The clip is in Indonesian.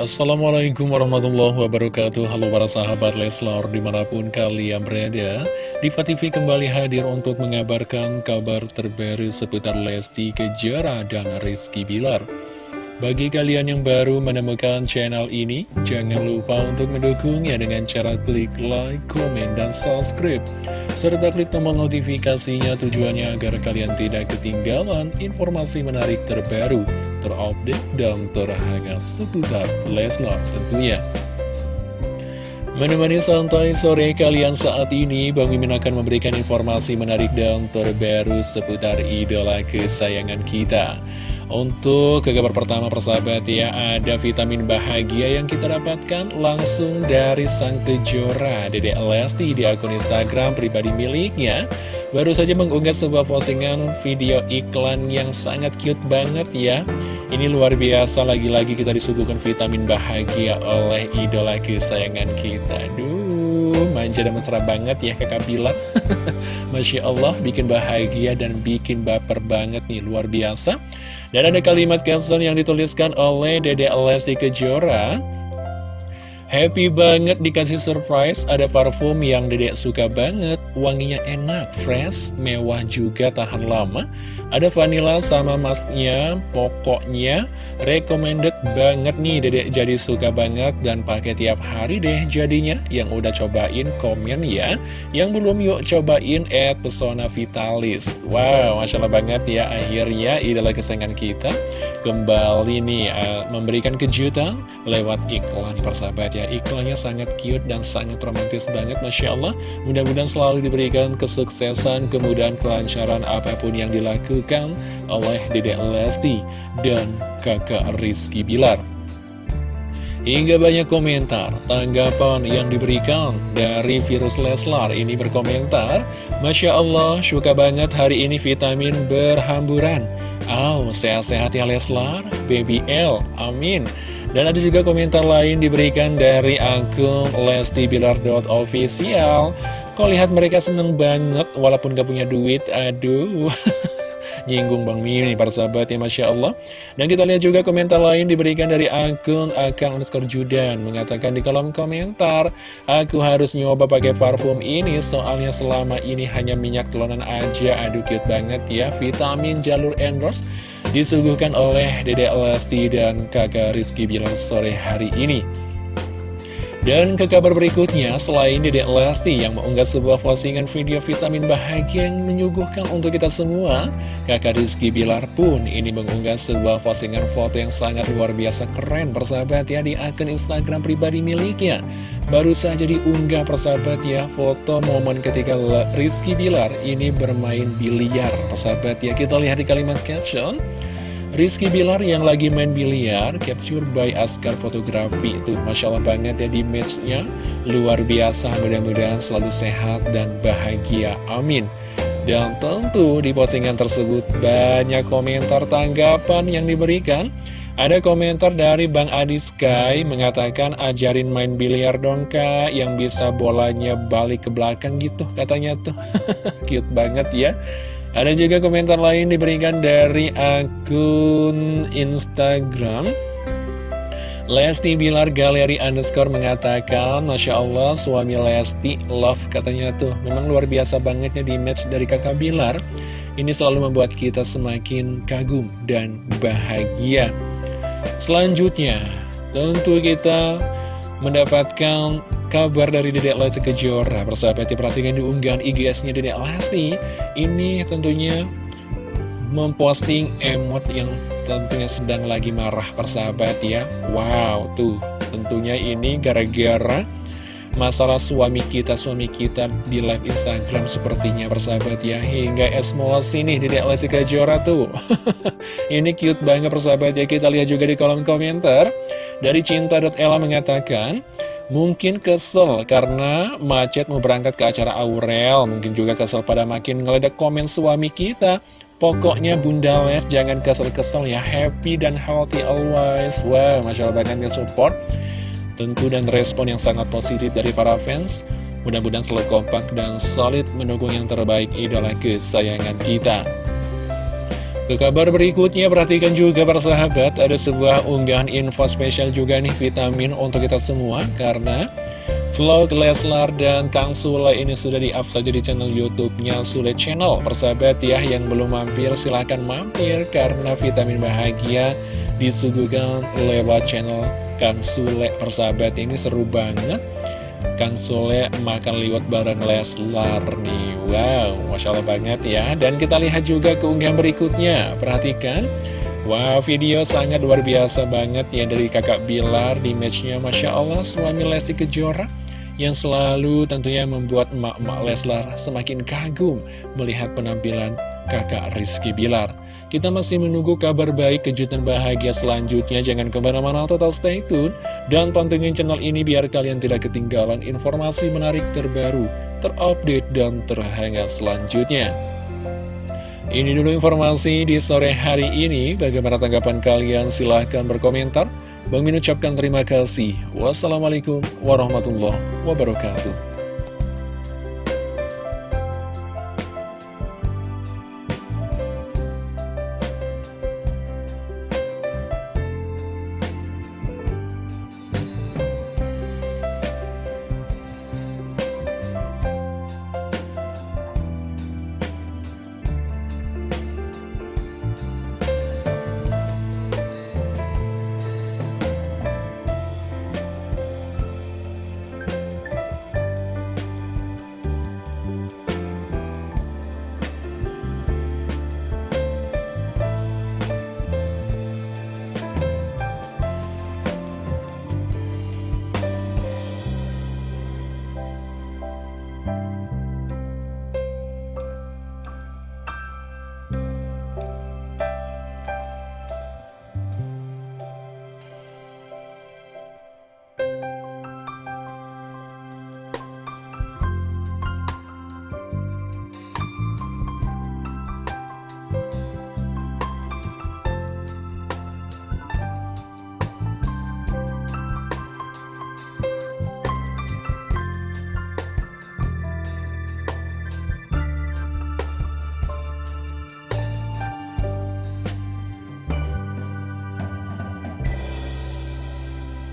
Assalamualaikum warahmatullahi wabarakatuh. Halo para sahabat Leslar di mana pun kalian berada Diva TV kembali hadir untuk mengabarkan kabar terbaru seputar Lesti Kejora dan Rizky Bilar bagi kalian yang baru menemukan channel ini, jangan lupa untuk mendukungnya dengan cara klik like, komen, dan subscribe. Serta klik tombol notifikasinya tujuannya agar kalian tidak ketinggalan informasi menarik terbaru, terupdate, dan terhangat seputar Leslar tentunya. Menemani santai sore kalian saat ini, Bang Mimin akan memberikan informasi menarik dan terbaru seputar idola kesayangan kita. Untuk ke kabar pertama persahabat ya Ada vitamin bahagia yang kita dapatkan langsung dari sang kejora Dedek Lesti di akun Instagram pribadi miliknya. Baru saja mengunggah sebuah postingan video iklan yang sangat cute banget ya. Ini luar biasa lagi-lagi kita disuguhkan vitamin bahagia oleh idola kesayangan kita. Duh manja dan mesra banget ya kakak Bila. Masya Allah bikin bahagia dan bikin baper banget nih luar biasa dan ada kalimat caption yang dituliskan oleh Dede Lesti Kejora Happy banget dikasih surprise, ada parfum yang dedek suka banget, wanginya enak, fresh, mewah juga tahan lama. Ada vanilla sama masnya, pokoknya recommended banget nih dedek jadi suka banget dan pakai tiap hari deh jadinya. Yang udah cobain komen ya, yang belum yuk cobain add pesona vitalis. Wow, Masya Allah banget ya akhirnya idola kesayangan kita kembali nih uh, memberikan kejutan lewat iklan persahabat ya ya Iklannya sangat cute dan sangat romantis banget Masya Allah. Mudah-mudahan selalu diberikan kesuksesan Kemudahan kelancaran apa pun yang dilakukan Oleh Dedek Lesti Dan kakak Rizky Bilar. Hingga banyak komentar, tanggapan yang diberikan dari virus Leslar ini berkomentar Masya Allah, suka banget hari ini vitamin berhamburan Oh, sehat-sehat ya Leslar, Baby L, amin. Dan ada juga komentar lain diberikan dari akun lestibilar.official Kok lihat mereka seneng banget walaupun gak punya duit, aduh Nyinggung Bang Mimi para sahabat ya Masya Allah. Dan kita lihat juga komentar lain diberikan dari akun Akang underscore Judan. Mengatakan di kolom komentar Aku harus nyoba pakai parfum ini Soalnya selama ini hanya minyak telonan aja. Aduh cute banget ya. Vitamin jalur endorse disuguhkan oleh Dede Lesti dan kakak Rizky Bilang sore hari ini. Dan ke kabar berikutnya, selain Dede Lesti yang mengunggah sebuah postingan video vitamin bahagia yang menyuguhkan untuk kita semua, kakak Rizky Bilar pun ini mengunggah sebuah postingan foto yang sangat luar biasa keren persahabat ya di akun Instagram pribadi miliknya. Baru saja diunggah persahabat ya foto momen ketika Rizky Bilar ini bermain biliar persahabat ya. Kita lihat di kalimat caption. Rizky Bilar yang lagi main biliar, capture by Askar Fotografi itu. Masya Allah banget ya di matchnya. Luar biasa, mudah-mudahan selalu sehat dan bahagia, amin. Dan tentu di postingan tersebut banyak komentar tanggapan yang diberikan. Ada komentar dari Bang Adi Sky mengatakan ajarin main biliar dong kak yang bisa bolanya balik ke belakang gitu katanya tuh. Cute banget ya ada juga komentar lain diberikan dari akun Instagram. Lesti Bilar Galeri Underscore mengatakan Masya Allah suami Lesti love katanya tuh. Memang luar biasa bangetnya di match dari kakak Bilar. Ini selalu membuat kita semakin kagum dan bahagia. Selanjutnya tentu kita mendapatkan kabar dari Dedek Lesti Kejora. Persahabat perhatikan di unggahan IGS-nya Dedek Lesti. Ini tentunya memposting emot yang tentunya sedang lagi marah persahabat ya. Wow, tuh. Tentunya ini gara-gara masalah suami kita, suami kita di live Instagram sepertinya persahabat ya. Hingga emosi nih Dedek Lesti Kejora tuh. Ini cute banget persahabat ya, kita lihat juga di kolom komentar. Dari Cinta.ella mengatakan Mungkin kesel karena macet mau berangkat ke acara Aurel. Mungkin juga kesel pada makin ngeledak komen suami kita. Pokoknya Bunda Les jangan kesel-kesel ya. Happy dan healthy always. Wow, Masya Allah banget support. Tentu dan respon yang sangat positif dari para fans. Mudah-mudahan selalu kompak dan solid mendukung yang terbaik idola kesayangan kita Ke kabar berikutnya, perhatikan juga para sahabat, ada sebuah unggahan info spesial juga nih vitamin untuk kita semua, karena vlog Leslar dan Kang Sule ini sudah di-up saja di channel YouTube-nya Sule Channel. Persahabat ya, yang belum mampir silahkan mampir, karena vitamin bahagia disuguhkan lewat channel Kang Sule. Persahabat ini seru banget. Kang Sule makan liwet bareng Leslar nih. Wow, Masya Allah banget ya. Dan kita lihat juga keunggahan berikutnya. Perhatikan. Wow, video sangat luar biasa banget ya dari kakak Bilar di matchnya. Masya Allah suami Lesti Kejora Yang selalu tentunya membuat emak-emak Leslar semakin kagum Melihat penampilan kakak Rizky Bilar kita masih menunggu kabar baik kejutan bahagia selanjutnya. Jangan ke mana-mana, tetap stay tune. Dan pantengin channel ini biar kalian tidak ketinggalan informasi menarik terbaru, terupdate, dan terhangat selanjutnya. Ini dulu informasi di sore hari ini. Bagaimana tanggapan kalian? Silahkan berkomentar. Bang Min ucapkan terima kasih. Wassalamualaikum warahmatullahi wabarakatuh.